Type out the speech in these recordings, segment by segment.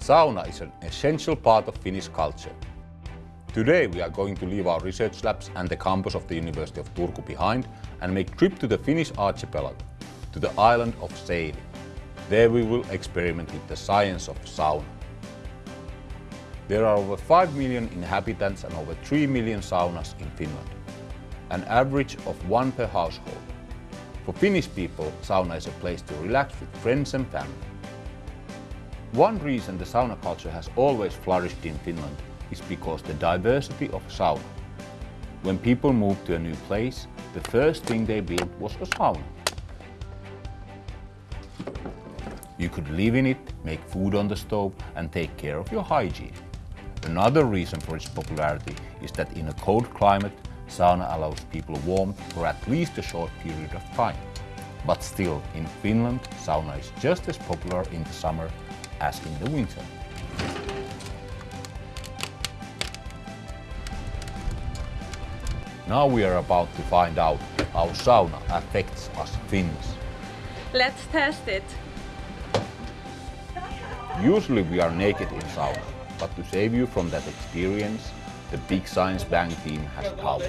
Sauna is an essential part of Finnish culture. Today we are going to leave our research labs and the campus of the University of Turku behind and make trip to the Finnish archipelago, to the island of Seili. There we will experiment with the science of sauna. There are over 5 million inhabitants and over 3 million saunas in Finland, an average of one per household. For Finnish people, sauna is a place to relax with friends and family. One reason the sauna culture has always flourished in Finland is because the diversity of sauna. When people moved to a new place, the first thing they built was a sauna. You could live in it, make food on the stove and take care of your hygiene. Another reason for its popularity is that in a cold climate, sauna allows people warmth for at least a short period of time. But still, in Finland, sauna is just as popular in the summer as in the winter. Now we are about to find out how sauna affects us Finns. Let's test it. Usually we are naked in sauna, but to save you from that experience, the Big Science Bang team has towels.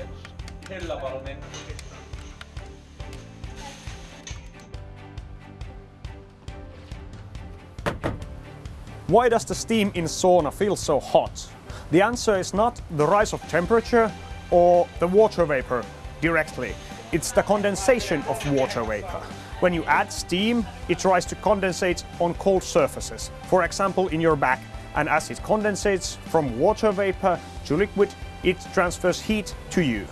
Why does the steam in sauna feel so hot? The answer is not the rise of temperature or the water vapor directly. It's the condensation of water vapor. When you add steam, it tries to condensate on cold surfaces, for example in your back, and as it condensates from water vapor to liquid, it transfers heat to you.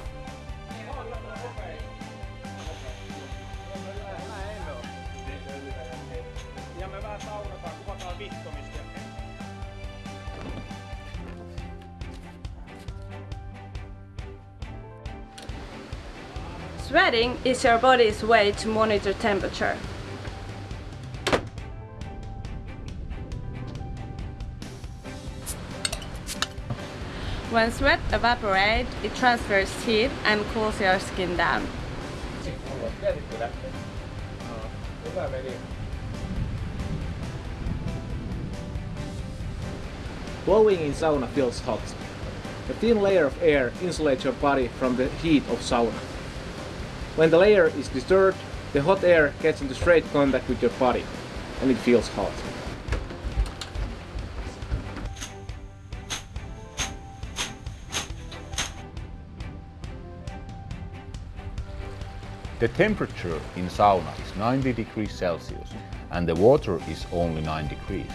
Sweating is your body's way to monitor temperature. When sweat evaporates, it transfers heat and cools your skin down. Blowing in sauna feels hot. A thin layer of air insulates your body from the heat of sauna. When the layer is disturbed, the hot air gets into straight contact with your body and it feels hot. The temperature in sauna is 90 degrees Celsius and the water is only 9 degrees.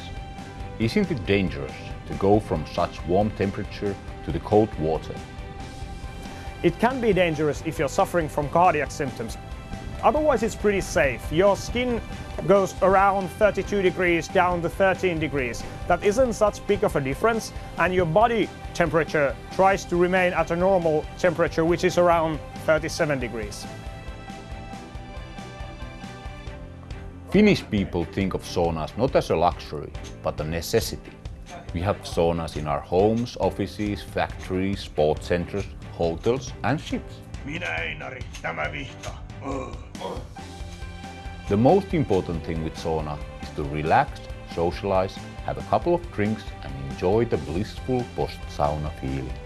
Isn't it dangerous to go from such warm temperature to the cold water? It can be dangerous if you're suffering from cardiac symptoms. Otherwise it's pretty safe. Your skin goes around 32 degrees down to 13 degrees. That isn't such big of a difference and your body temperature tries to remain at a normal temperature which is around 37 degrees. Finnish people think of saunas not as a luxury, but a necessity. We have saunas in our homes, offices, factories, sports centers, hotels and ships. The most important thing with sauna is to relax, socialize, have a couple of drinks and enjoy the blissful post-sauna feeling.